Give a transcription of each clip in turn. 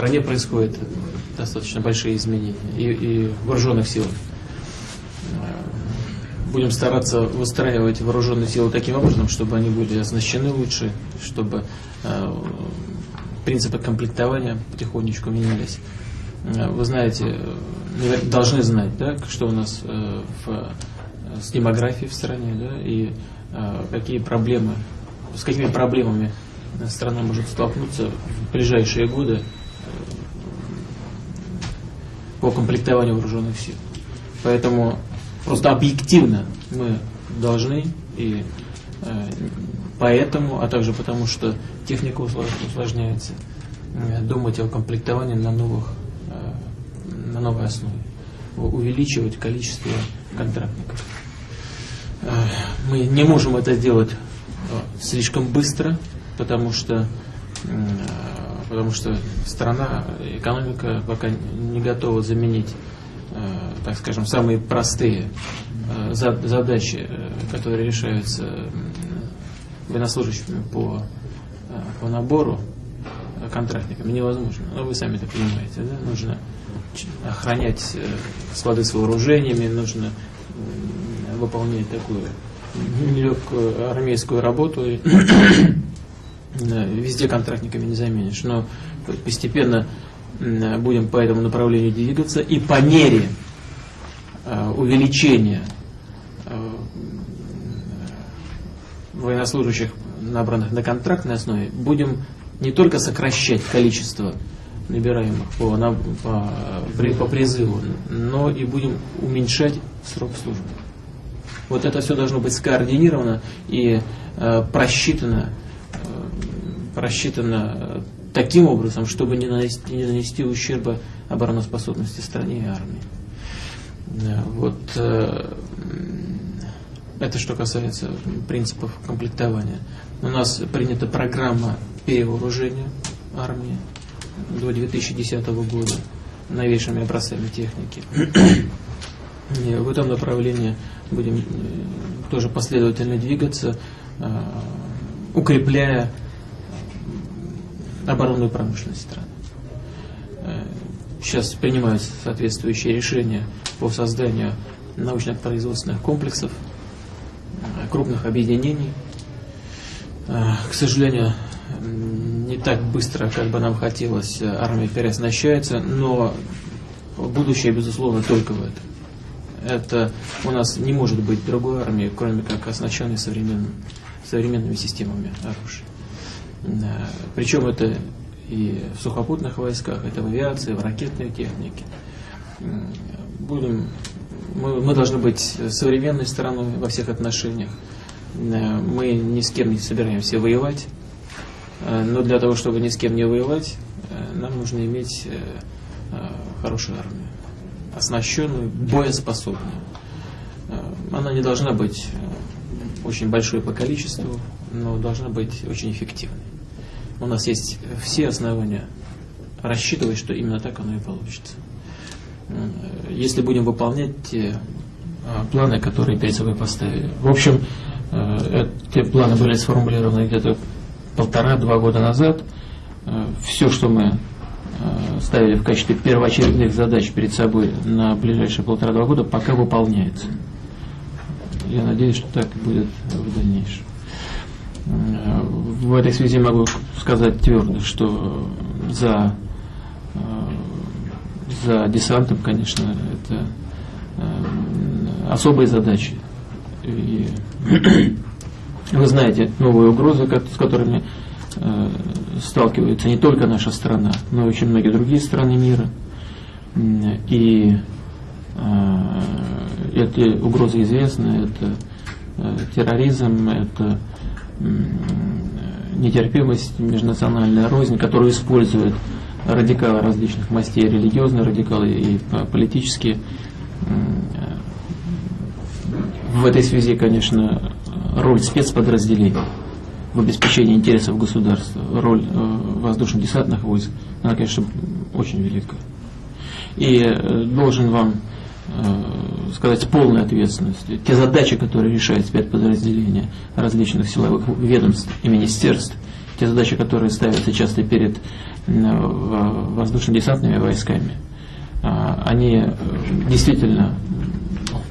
стране происходят достаточно большие изменения и, и вооруженных силах. Будем стараться выстраивать вооруженные силы таким образом, чтобы они были оснащены лучше, чтобы принципы комплектования потихонечку менялись. Вы знаете, должны знать, да, что у нас в, с демографией в стране, да, и какие проблемы, с какими проблемами страна может столкнуться в ближайшие годы э, по комплектованию вооруженных сил. Поэтому просто объективно мы должны и э, поэтому, а также потому, что техника усложняется, э, думать о комплектовании на, новых, на новой основе, увеличивать количество контрактников. Мы не можем это сделать слишком быстро, потому что, потому что страна, экономика пока не готова заменить, э, так скажем, самые простые э, задачи, э, которые решаются военнослужащими по, по набору контрактниками невозможно. Но вы сами это понимаете, да? Нужно охранять склады с вооружениями, нужно выполнять такую нелегкую армейскую работу. Везде контрактниками не заменишь, но постепенно будем по этому направлению двигаться, и по мере э, увеличения э, военнослужащих, набранных на контрактной основе, будем не только сокращать количество набираемых по, на, по, по призыву, но и будем уменьшать срок службы. Вот это все должно быть скоординировано и э, просчитано рассчитано таким образом, чтобы не нанести, не нанести ущерба обороноспособности стране и армии. Вот э, это что касается принципов комплектования. У нас принята программа перевооружения армии до 2010 года новейшими образцами техники. В этом направлении будем э, тоже последовательно двигаться, э, укрепляя оборонную промышленность страны. Э, сейчас принимаются соответствующие решения по созданию научно-производственных комплексов, э, крупных объединений. Э, к сожалению, не так быстро, как бы нам хотелось, армия переоснащается, но будущее, безусловно, только в этом. Это у нас не может быть другой армии, кроме как оснащенной современным, современными системами оружия. Причем это и в сухопутных войсках, это в авиации, в ракетной технике. Будем, мы, мы должны быть современной стороной во всех отношениях. Мы ни с кем не собираемся воевать, но для того, чтобы ни с кем не воевать, нам нужно иметь хорошую армию, оснащенную, боеспособную. Она не должна быть очень большой по количеству, но должна быть очень эффективной. У нас есть все основания рассчитывать, что именно так оно и получится. Если будем выполнять те а, планы, которые перед собой поставили. В общем, э, эти планы были сформулированы где-то полтора-два года назад. Э, все, что мы э, ставили в качестве первоочередных задач перед собой на ближайшие полтора-два года, пока выполняется. Я надеюсь, что так будет в дальнейшем. В этой связи могу сказать твердо, что за, за десантом, конечно, это э, особые задачи. И вы знаете новые угрозы, с которыми э, сталкивается не только наша страна, но и очень многие другие страны мира. И э, эти угрозы известны, это терроризм, это нетерпимость, межнациональная рознь, которую используют радикалы различных мастей, религиозные радикалы и политические. В этой связи, конечно, роль спецподразделений в обеспечении интересов государства, роль э, воздушно-десантных войск, она, конечно, очень велика. И э, должен вам Э, сказать, с полной ответственностью. Те задачи, которые решает спецподразделения различных силовых ведомств и министерств, те задачи, которые ставятся часто перед воздушно-десантными войсками, они действительно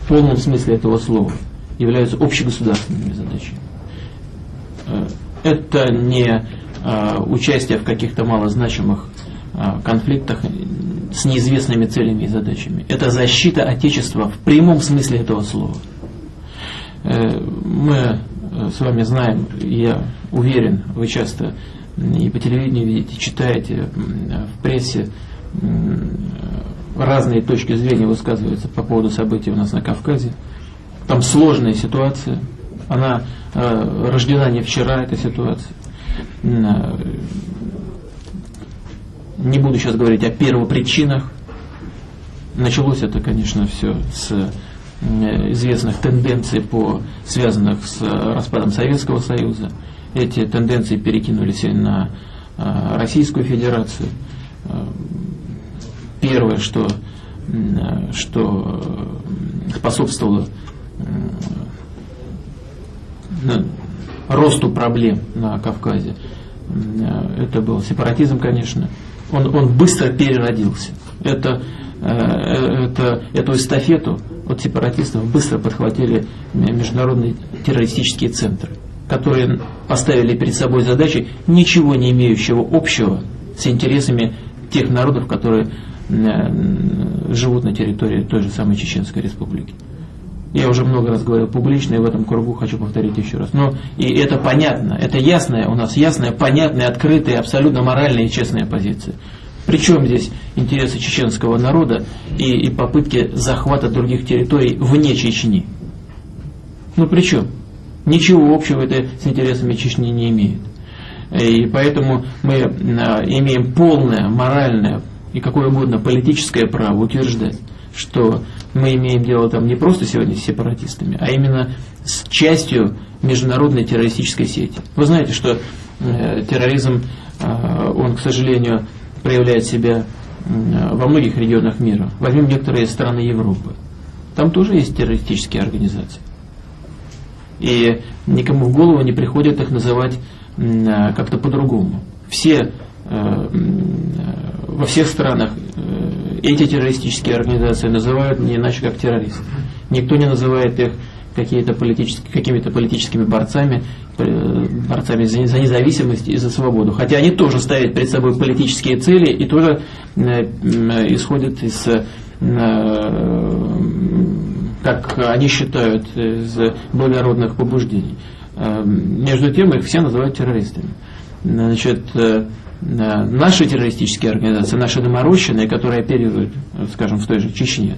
в полном смысле этого слова являются общегосударственными задачами. Это не участие в каких-то малозначимых конфликтах с неизвестными целями и задачами. Это защита Отечества в прямом смысле этого слова. Э, мы э, с вами знаем, я уверен, вы часто и по телевидению видите, читаете в прессе разные точки зрения высказываются по поводу событий у нас на Кавказе. Там сложная ситуация. Она э, рождена не вчера, эта ситуация. Не буду сейчас говорить о первопричинах. Началось это, конечно, все с э, известных тенденций, по, связанных с распадом Советского Союза. Эти тенденции перекинулись и на э, Российскую Федерацию. Э, первое, что, что способствовало росту проблем на Кавказе, это был сепаратизм, конечно, он, он быстро переродился. Это, э, это, эту эстафету от сепаратистов быстро подхватили международные террористические центры, которые поставили перед собой задачи, ничего не имеющего общего с интересами тех народов, которые живут на территории той же самой Чеченской Республики. Я уже много раз говорил публично, и в этом кругу хочу повторить еще раз. Но и это понятно, это ясная, у нас ясная, понятная, открытая, абсолютно моральная и честная позиция. Причем здесь интересы чеченского народа и, и попытки захвата других территорий вне Чечни? Ну при чем? Ничего общего это с интересами Чечни не имеет. И поэтому мы а, имеем полное моральное и какое угодно политическое право утверждать, что мы имеем дело там не просто сегодня с сепаратистами, а именно с частью международной террористической сети. Вы знаете, что э, терроризм, э, он, к сожалению, проявляет себя э, во многих регионах мира. Возьмем некоторые страны Европы. Там тоже есть террористические организации. И никому в голову не приходит их называть э, как-то по-другому. Все во всех странах эти террористические организации называют не иначе как террористы. Никто не называет их какими-то политическими борцами, борцами за, за независимость и за свободу. Хотя они тоже ставят перед собой политические цели и тоже э, исходят из, э, как они считают, из благородных побуждений. Э, между тем их все называют террористами. Значит, наши террористические организации, наши доморощенные, которые оперируют, скажем, в той же Чечне,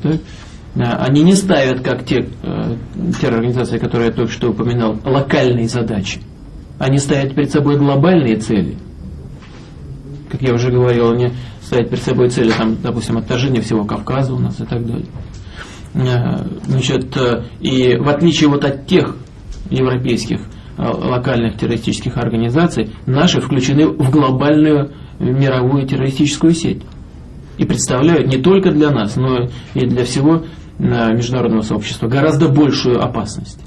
да, они не ставят, как те э, террорганизации, которые я только что упоминал, локальные задачи. Они ставят перед собой глобальные цели. Как я уже говорил, они ставят перед собой цели, там, допустим, отторжения всего Кавказа у нас и так далее. Э, значит, э, и в отличие вот от тех европейских локальных террористических организаций, наши включены в глобальную мировую террористическую сеть и представляют не только для нас, но и для всего международного сообщества гораздо большую опасность.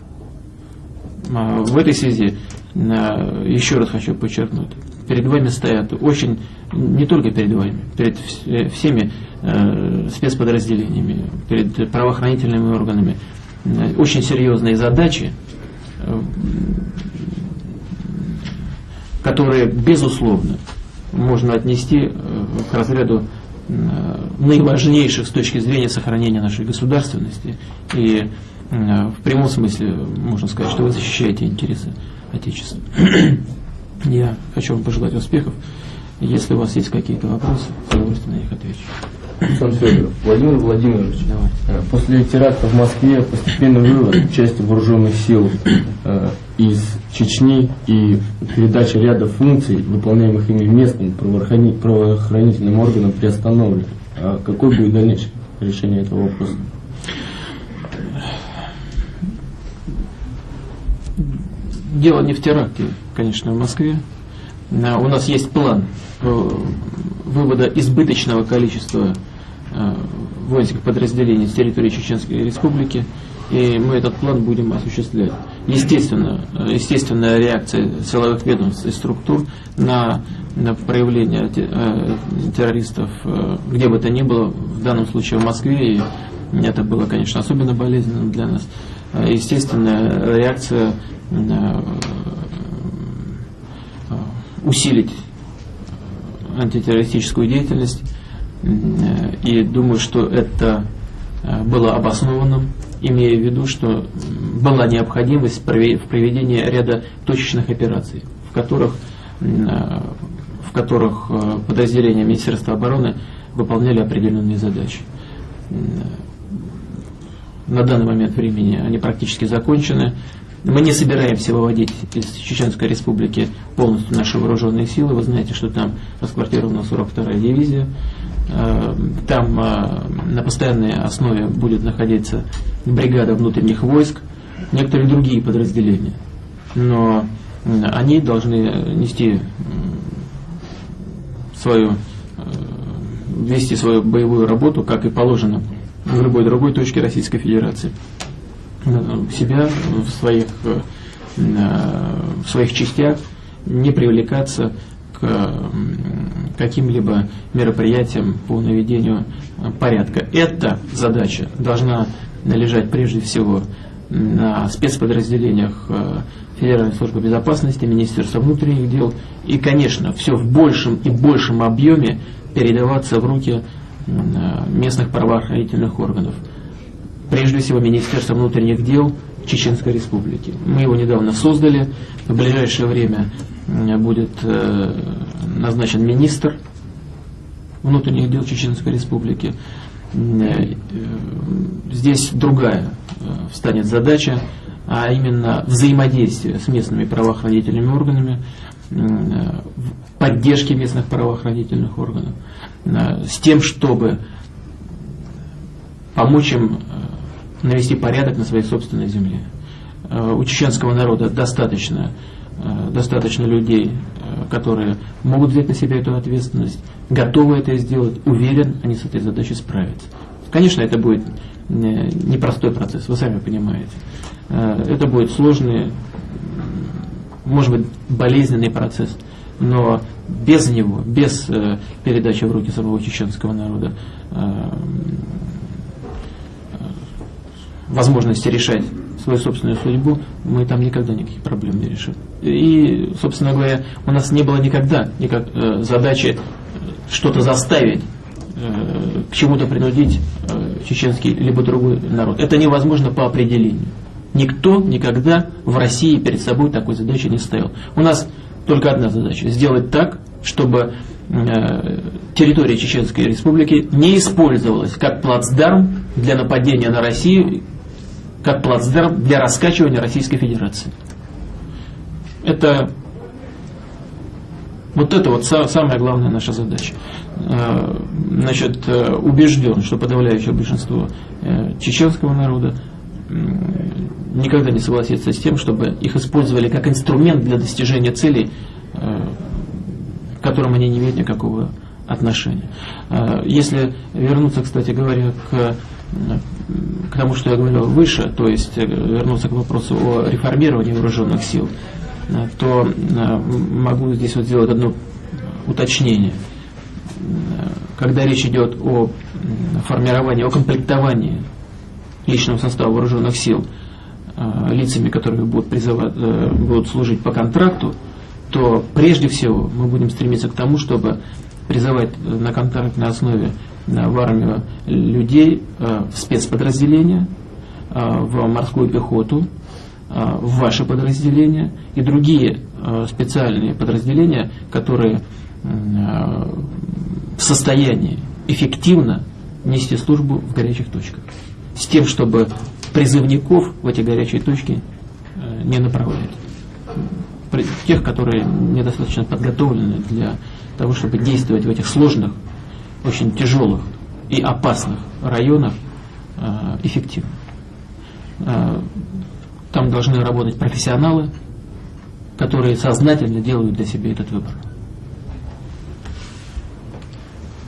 А, в этой связи еще раз хочу подчеркнуть, перед вами стоят очень, не только перед вами, перед э, всеми э, спецподразделениями, перед правоохранительными органами, очень серьезные задачи, э, которые, безусловно, можно отнести к разряду Э, наиважнейших с точки зрения сохранения нашей государственности. И э, в прямом смысле можно сказать, что вы защищаете интересы Отечества. Я хочу вам пожелать успехов. Если у вас есть какие-то вопросы, с удовольствием на них отвечу. Александр Федоров, Владимир Владимирович, Давай. Э, после теракта в Москве постепенно вывод части вооруженных сил э, из Чечни и передача ряда функций, выполняемых ими местным правоохранительным органам, приостановлена. А какое будет дальнейшее решение этого вопроса? Дело не в теракте, конечно, в Москве. У нас есть план вывода избыточного количества Э, воинских подразделений с территории Чеченской Республики. и мы этот план будем осуществлять. Естественно, естественная реакция силовых ведомств и структур на, на проявление э, террористов, э, где бы то ни было, в данном случае в Москве, и это было, конечно, особенно болезненно для нас. Э, естественная реакция усилить антитеррористическую деятельность, и думаю, что это было обоснованным имея в виду, что была необходимость в проведении ряда точечных операций, в которых, в которых э, подразделения Министерства обороны выполняли определенные задачи. На данный момент времени они практически закончены. Мы не собираемся выводить из Чеченской Республики полностью наши вооруженные силы. Вы знаете, что там расквартирована 42-я дивизия. Э, там э, на постоянной основе будет находиться бригада внутренних войск, некоторые другие подразделения. Но они должны нести свою, э, вести свою боевую работу, как и положено в любой другой точке Российской Федерации. Себя в своих, в своих частях не привлекаться каким-либо мероприятиям по наведению порядка. Эта задача должна лежать прежде всего на спецподразделениях э, Федеральной службы безопасности, Министерства внутренних дел и, конечно, все в большем и большем объеме передаваться в руки местных правоохранительных органов. Прежде всего Министерство внутренних дел Чеченской Республики. Мы его недавно создали, в ближайшее время будет э, назначен министр внутренних дел Чеченской Республики. Э, здесь другая э, встанет задача, а именно взаимодействие с местными правоохранительными органами, поддержки местных правоохранительных органов, с тем, чтобы помочь им навести порядок на своей собственной земле. У чеченского народа достаточно Э, достаточно людей, э, которые могут взять на себя эту ответственность, готовы это сделать, уверен, они с этой задачей справятся. Конечно, это будет э, непростой процесс, вы сами понимаете. Это будет сложный, может быть, болезненный процесс, но без него, без передачи в руки самого чеченского народа возможности решать свою собственную судьбу, мы там никогда никаких проблем не решим. И, собственно говоря, у нас не было никогда никак, э, задачи что-то заставить, э, к чему-то принудить э, чеченский либо другой народ. Это невозможно по определению. Никто никогда в России перед собой такой задачи не ставил. У нас только одна задача – сделать так, чтобы э, территория Чеченской Республики не использовалась как плацдарм для нападения на Россию как плацдарм для раскачивания Российской Федерации. Это вот это вот самая главная наша задача. Э, значит, э, убежден, что подавляющее большинство э, чеченского народа никогда не согласится с тем, чтобы их использовали как инструмент для достижения целей, к которым они не имеют никакого отношения. Если вернуться, кстати говоря, к к тому, что я говорил выше, то есть э, вернуться к вопросу о реформировании вооруженных сил, э, то э, могу здесь вот сделать одно уточнение. Когда речь идет о формировании, о комплектовании личного состава вооруженных сил лицами, которые будут, призывать, будут служить по контракту, то прежде всего мы будем стремиться к тому, чтобы призывать на контрактной основе в армию людей э, в спецподразделения, э, в морскую пехоту, э, в ваши подразделения и другие специальные подразделения, которые в состоянии эффективно нести службу в горячих точках. С тем, чтобы призывников в эти горячие точки не направлять. Тех, которые недостаточно подготовлены для того, чтобы действовать в этих сложных очень тяжелых и опасных районах э, эффективно. Э, там должны работать профессионалы, которые сознательно делают для себя этот выбор.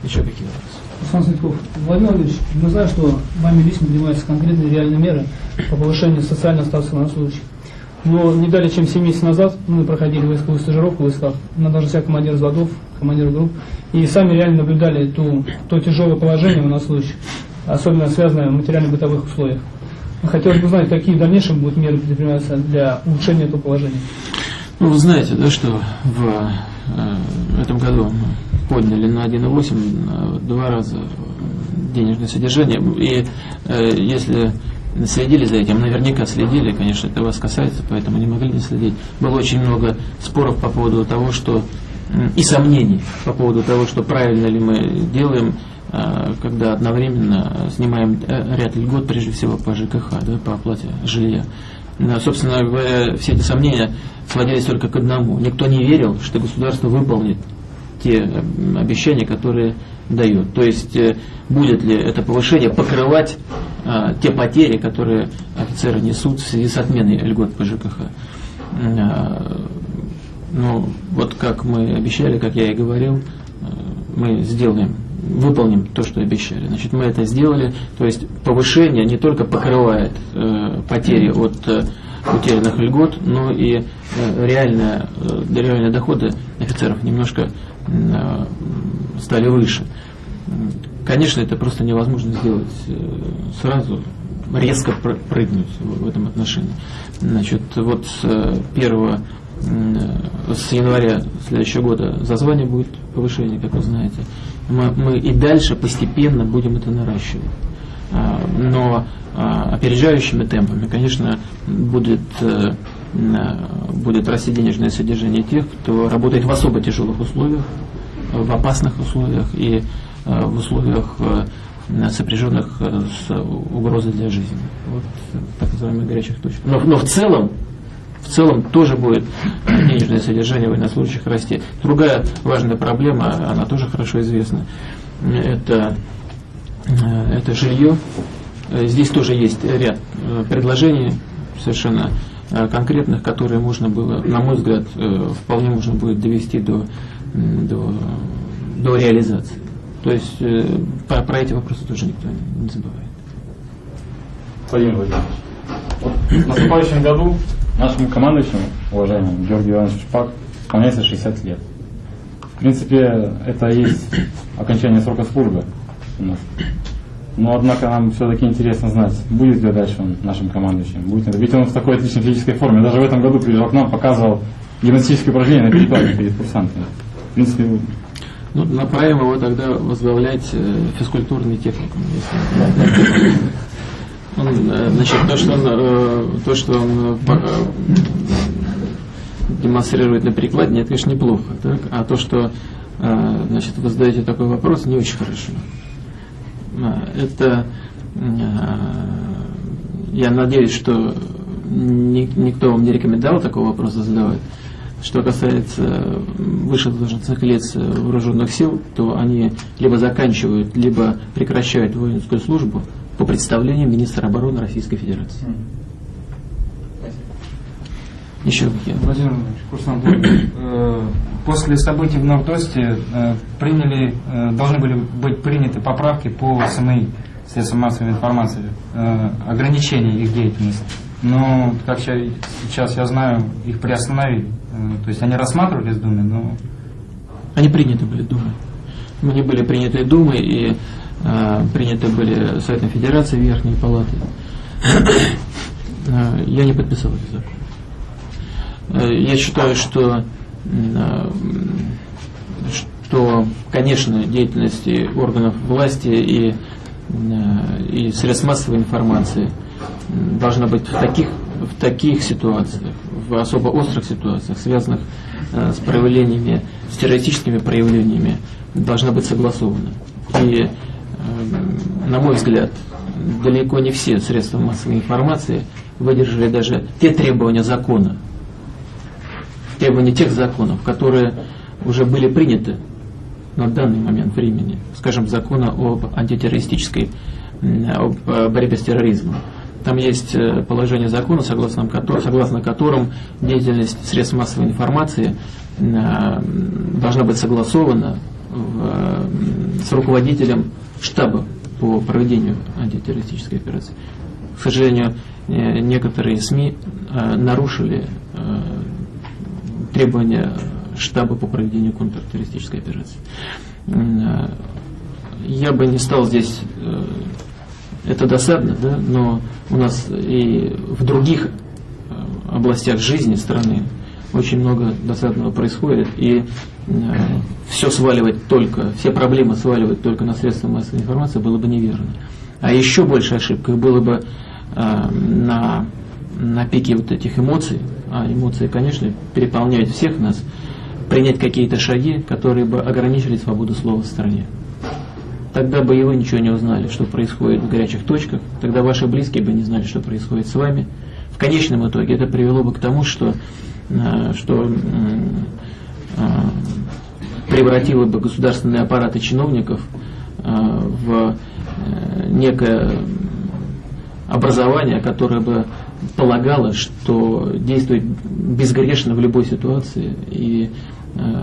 Еще какие вопросы? Александр Светков, Владимир Владимирович, мы знаем, что вами лично принимаются конкретные реальные меры по повышению социального статуса военнослужащих. Но не далее, чем 7 месяцев назад мы проходили войсковую стажировку в войсках на должностях командир взводов, командир групп, и сами реально наблюдали ту, то тяжелое положение военнослужащих, особенно связанное в материально-бытовых условиях. Хотелось бы узнать, какие дальнейшие будут меры предприниматься для улучшения этого положения. Ну, вы знаете, да, что в э, этом году подняли на 1,8 э, два раза денежное содержание. И э, если следили за этим, наверняка следили, конечно, это вас касается, поэтому не могли не следить. Было очень много споров по поводу того, что и сомнений по поводу того, что правильно ли мы делаем, а, когда одновременно снимаем э, ряд льгот, прежде всего по ЖКХ, да, по оплате жилья. Но, собственно говоря, все эти сомнения сводились только к одному. Никто не верил, что государство выполнит те обещания, которые дает. То есть э, будет ли это повышение покрывать а, те потери, которые офицеры несут в связи с отменой льгот по ЖКХ. А, ну, вот как мы обещали, как я и говорил, а, мы сделаем, выполним то, что обещали. Значит, мы это сделали. То есть повышение не только покрывает э, потери от э, утерянных льгот, но и э, реальные, э, реальные доходы офицеров немножко э, стали выше. Конечно, это просто невозможно сделать э, сразу, резко прыгнуть в этом отношении. Значит, вот с 1 э, с января следующего года за звание будет повышение, как вы знаете. Мы, мы и дальше постепенно будем это наращивать. А, но а, опережающими темпами, конечно, будет, э, будет расти денежное содержание тех, кто работает в особо тяжелых условиях, в опасных условиях и в условиях э, сопряженных э, с угрозой для жизни. Вот так называемых горячих точек. Но, но в целом в целом тоже будет денежное содержание военнослужащих расти. Другая важная проблема, она тоже хорошо известна, это, это жилье. Здесь тоже есть ряд предложений совершенно конкретных, которые можно было, на мой взгляд, вполне можно будет довести до, до, до реализации. То есть э, про, про эти вопросы тоже никто не забывает. Владимир Владимирович, вот в наступающем году нашему командующему, уважаемому Георгию Ивановичу Шпак, исполняется 60 лет. В принципе, это и есть окончание срока службы у нас. Но, однако, нам все-таки интересно знать, будет ли дальше он нашим командующим. Будет ли. Ведь он в такой отличной физической форме. Даже в этом году приезжал к нам, показывал гимнастические упражнения на перекладе перед курсантами. В принципе, ну, направим его тогда возглавлять э, физкультурный техникум. Он, э, значит, то, что он, э, то, что он демонстрирует на прикладе, нет, конечно, неплохо. Так? А то, что значит, вы задаете такой вопрос, не очень хорошо. Это я надеюсь, что никто вам не рекомендовал такого вопроса задавать. Что касается высших должностных лиц вооруженных сил, то они либо заканчивают, либо прекращают воинскую службу по представлению министра обороны Российской Федерации. Еще какие? Владимир курсант, э, после событий в Нордосте э, приняли, э, должны были быть приняты поправки по СМИ, средствам массовой информации, ограничения их деятельности. Но, как сейчас я знаю, их приостановили. Э, то есть они рассматривались в Думе, но... Они приняты были Думой. Они были приняты Думой и э, приняты были Советом Федерации Верхней Палаты. э, я не подписал этот закон. Э, я считаю, что, что, конечно, деятельность органов власти и, и средств массовой информации должна быть в таких в таких ситуациях, в особо острых ситуациях, связанных э, с проявлениями, с террористическими проявлениями, должна быть согласована. И, э, на мой взгляд, далеко не все средства массовой информации выдержали даже те требования закона, требования тех законов, которые уже были приняты на данный момент времени, скажем, закона об антитеррористической, об э, борьбе с терроризмом. Там есть э, положение закона, согласно, согласно которым деятельность средств массовой информации э, должна быть согласована с руководителем штаба по проведению антитеррористической операции. К сожалению, некоторые СМИ э, нарушили требования штаба по проведению контртеррористической операции. Я бы не стал здесь, это досадно, да, но у нас и в других э, областях жизни страны очень много досадного происходит, и все сваливать только, все проблемы сваливать только на средства массовой информации было бы неверно. А еще больше ошибкой было бы э, на, на пике вот этих эмоций, а эмоции, конечно, переполняют всех нас, принять какие-то шаги, которые бы ограничили свободу слова в стране. Тогда бы и вы ничего не узнали, что происходит в горячих точках, тогда ваши близкие бы не знали, что происходит с вами. В конечном итоге это привело бы к тому, что, э, что э, превратило бы государственные аппараты чиновников э, в некое образование, которое бы полагало, что действует безгрешно в любой ситуации и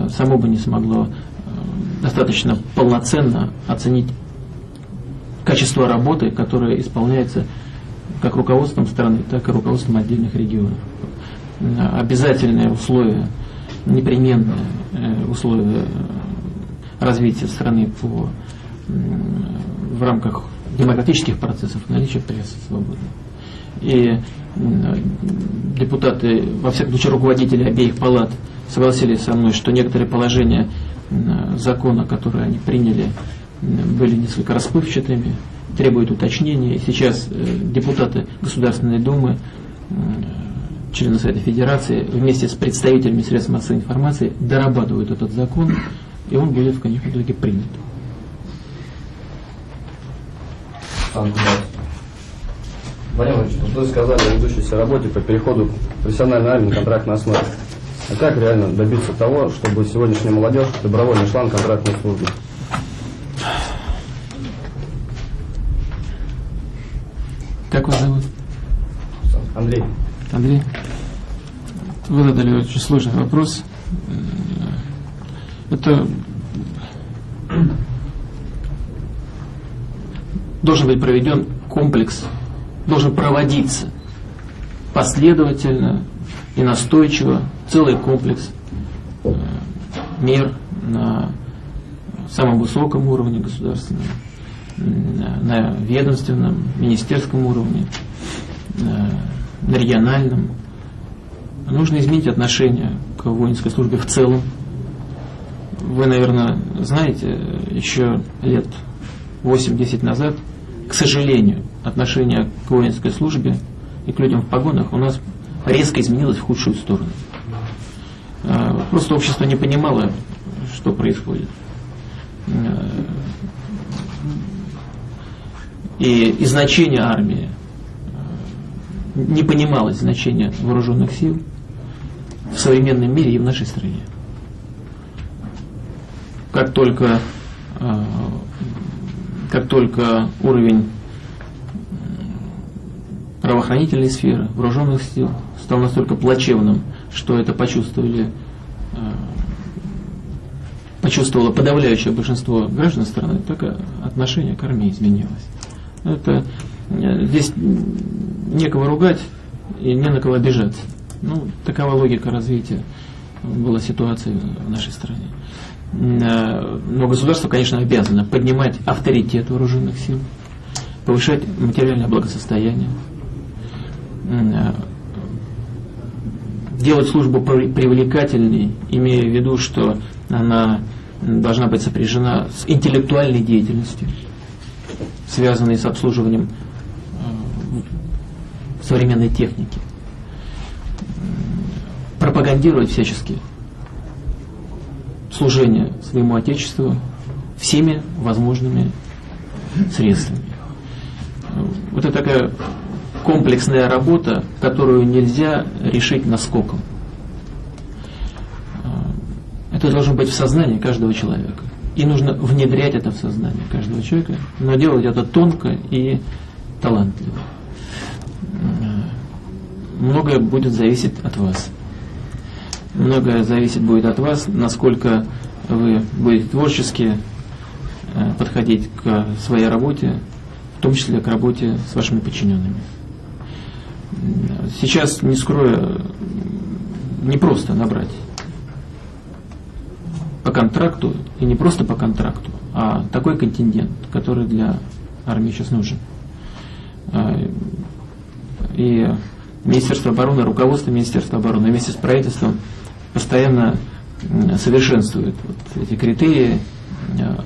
само бы не смогло достаточно полноценно оценить качество работы, которая исполняется как руководством страны, так и руководством отдельных регионов. Э, Обязательные условия, непременные э, условия развития страны по, в рамках демократических процессов наличие прессы свободной. И депутаты, во всяком случае руководители обеих палат согласились со мной, что некоторые положения закона, которые они приняли, м, были несколько расплывчатыми, требуют уточнения. И сейчас э, депутаты Государственной Думы, члены Совета Федерации, вместе с представителями средств массовой информации дорабатывают этот закон, и он будет в конечном итоге принят. Владимир вот вы сказали о ведущейся работе по переходу профессиональной армии на контрактной основе. А как реально добиться того, чтобы сегодняшняя молодежь добровольно шла на контрактную службу? Как вас зовут? Андрей, Андрей? Вы задали очень сложный вопрос. Это должен быть проведен комплекс, должен проводиться последовательно и настойчиво целый комплекс э, мер на самом высоком уровне государственном, на ведомственном, министерском уровне, э, на региональном. Нужно изменить отношение к воинской службе в целом. Вы, наверное, знаете, еще лет 8-10 назад, к сожалению, отношение к воинской службе и к людям в погонах у нас резко изменилось в худшую сторону. Э, Просто общество не понимало, что происходит. И, и значение армии не понималось значение вооруженных сил в современном мире и в нашей стране. Как только, э, как только уровень правоохранительной сферы, вооруженных сил стал настолько плачевным, что это почувствовали, э, почувствовало подавляющее большинство граждан страны, так отношение к армии изменилось. Это э, здесь некого ругать и не на кого обижаться. Ну, такова логика развития была ситуации в нашей стране. Э, Но государство, конечно, обязано поднимать авторитет вооруженных сил, повышать материальное благосостояние, делать службу при- привлекательней, имея в виду, что она должна быть сопряжена с интеллектуальной деятельностью, связанной с обслуживанием э, современной техники. Пропагандировать всячески служение своему Отечеству всеми возможными средствами. Вот это такая комплексная работа, которую нельзя решить наскоком. Это должно быть в сознании каждого человека. И нужно внедрять это в сознание каждого человека, но делать это тонко и талантливо. Многое будет зависеть от вас. Многое зависит будет от вас, насколько вы будете творчески э, подходить к своей работе, в том числе к работе с вашими подчиненными. Сейчас, не скрою, не просто набрать по контракту, и не просто по контракту, а такой контингент, который для армии сейчас нужен. А, И Министерство обороны, руководство Министерства обороны вместе с правительством постоянно совершенствует вот эти критерии,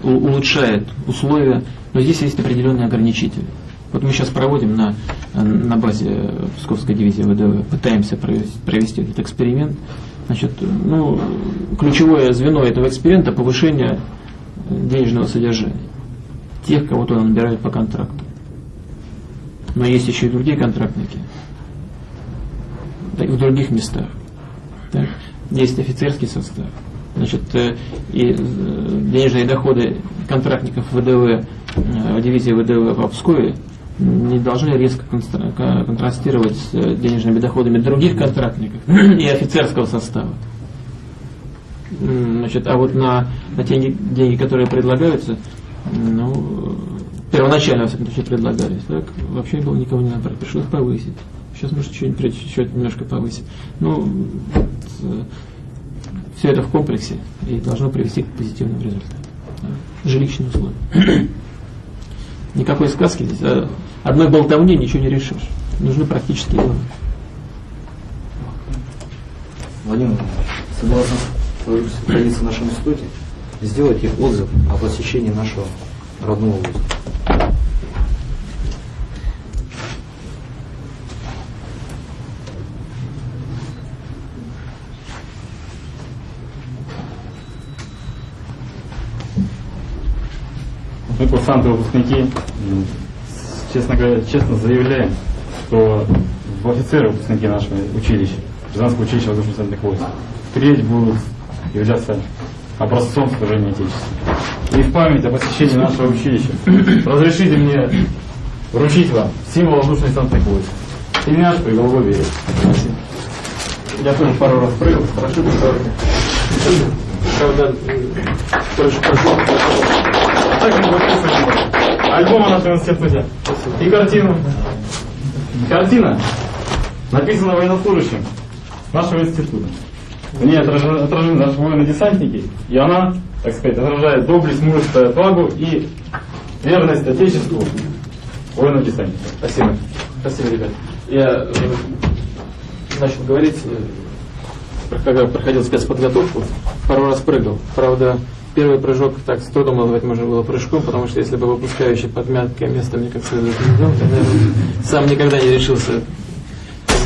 у- улучшает условия, но здесь есть определенные ограничители. Вот мы сейчас проводим на, на базе Псковской дивизии ВДВ, пытаемся провести, провести этот эксперимент. Значит, ну, ключевое звено этого эксперимента – повышение денежного содержания тех, кого туда набирают по контракту. Но есть еще и другие контрактники в других местах. Так. Есть офицерский состав. Значит, э, и э, денежные доходы контрактников ВДВ, э, дивизии ВДВ в Обскове не должны резко контрастировать с э, денежными доходами других контрактников и офицерского состава. Значит, а вот на, на те деньги, которые предлагаются, ну, э, первоначально, во всяком случае, предлагались, так, вообще было никого не набрать, пришлось повысить. Сейчас, может, что-нибудь еще немножко повысить. Ну, все это в комплексе и должно привести к позитивным результатам. Жилищные условия. Никакой сказки здесь. а Одной болтовни ничего не решишь. Нужны практические дела. Владимир согласно традиции в нашем институте, сделайте отзыв о посещении нашего родного вуза. Мы, курсанты, выпускники, честно говоря, честно заявляем, что в офицеры выпускники нашего училища, Казанского училища воздушно-десантных войск, впредь будут являться образцом служения Отечеству. И в память о посещении нашего училища разрешите мне вручить вам символ воздушно-десантных войск. Тельняшку и голубой берег. Я тоже пару раз прыгал, хорошо Правда, прошу, прошу. Также мы подписываем альбом о нашем институте. И картину. Картина написана военнослужащим нашего института. В ней отражены, отражены наши военно-десантники, и она, так сказать, отражает доблесть, мужество, отвагу и верность Отечеству военно-десантников. Спасибо. Спасибо, ребят. Я э, начал говорить, э, когда проходил спецподготовку, пару раз прыгал. Правда, первый прыжок так с трудом назвать можно было прыжком, потому что если бы выпускающий под мягкое место мне как следует не дал, я, наверное, сам никогда не решился